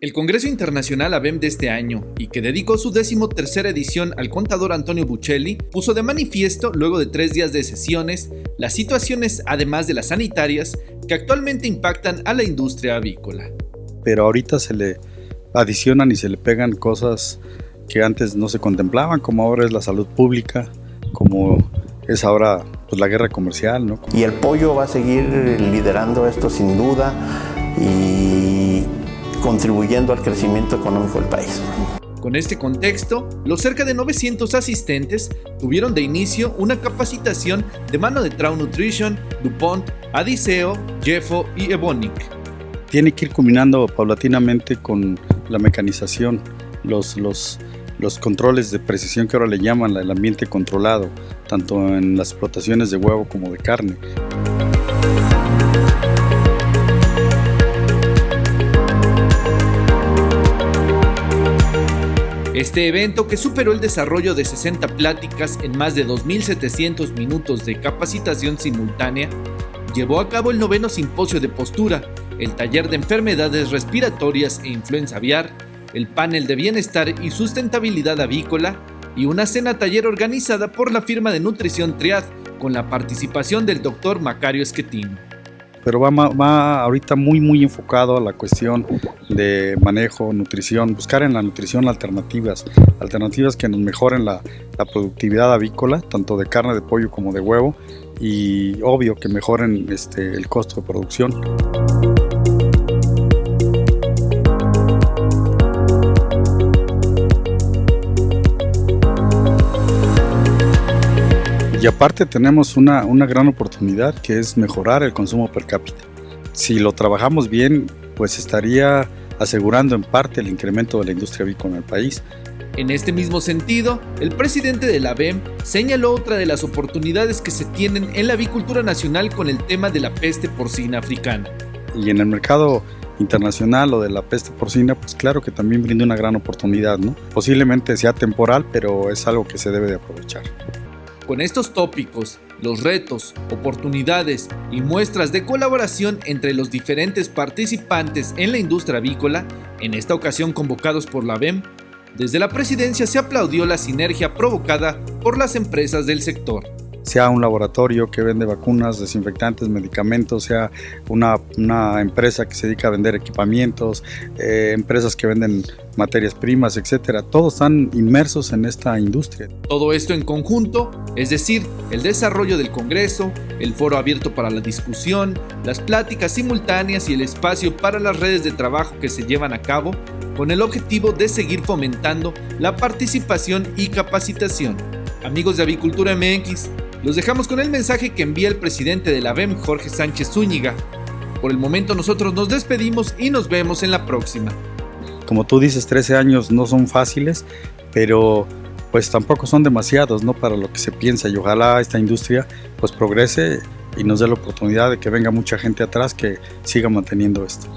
El Congreso Internacional ABEM de este año, y que dedicó su décimo tercera edición al contador Antonio Buccelli, puso de manifiesto, luego de tres días de sesiones, las situaciones, además de las sanitarias, que actualmente impactan a la industria avícola. Pero ahorita se le adicionan y se le pegan cosas que antes no se contemplaban, como ahora es la salud pública, como es ahora pues, la guerra comercial. ¿no? Y el pollo va a seguir liderando esto sin duda y contribuyendo al crecimiento económico del país. Con este contexto, los cerca de 900 asistentes tuvieron de inicio una capacitación de mano de Trau Nutrition, DuPont, Adiseo, Jeffo y Ebonic. Tiene que ir culminando paulatinamente con la mecanización, los, los, los controles de precisión que ahora le llaman el ambiente controlado, tanto en las explotaciones de huevo como de carne. Este evento, que superó el desarrollo de 60 pláticas en más de 2.700 minutos de capacitación simultánea, llevó a cabo el noveno simposio de postura, el taller de enfermedades respiratorias e influenza aviar, el panel de bienestar y sustentabilidad avícola y una cena taller organizada por la firma de nutrición Triad con la participación del doctor Macario Esquetino pero va, ahorita muy muy enfocado a la cuestión de manejo, nutrición, buscar en la nutrición alternativas, alternativas que nos mejoren la, la productividad avícola, tanto de carne de pollo como de huevo, y obvio que mejoren este, el costo de producción. Aparte tenemos una, una, gran oportunidad que es mejorar el consumo per cápita. Si lo trabajamos bien, pues estaría asegurando en parte el incremento de la industria avícola en el país. En este mismo sentido, el presidente de la BEM señaló otra de las oportunidades que se tienen en la avicultura nacional con el tema de la peste porcina africana. Y en el mercado internacional o de la peste porcina, pues claro que también brinda una gran oportunidad, ¿no? Posiblemente sea temporal, pero es algo que se debe de aprovechar. Con estos tópicos, los retos, oportunidades y muestras de colaboración entre los diferentes participantes en la industria avícola, en esta ocasión convocados por la BEM, desde la presidencia se aplaudió la sinergia provocada por las empresas del sector sea un laboratorio que vende vacunas, desinfectantes, medicamentos, sea una, una empresa que se dedica a vender equipamientos, eh, empresas que venden materias primas, etcétera. Todos están inmersos en esta industria. Todo esto en conjunto, es decir, el desarrollo del Congreso, el foro abierto para la discusión, las pláticas simultáneas y el espacio para las redes de trabajo que se llevan a cabo, con el objetivo de seguir fomentando la participación y capacitación. Amigos de Avicultura MX, los dejamos con el mensaje que envía el presidente de la BEM, Jorge Sánchez Zúñiga. Por el momento nosotros nos despedimos y nos vemos en la próxima. Como tú dices, 13 años no son fáciles, pero pues tampoco son demasiados, ¿no? Para lo que se piensa y ojalá esta industria pues progrese y nos dé la oportunidad de que venga mucha gente atrás que siga manteniendo esto.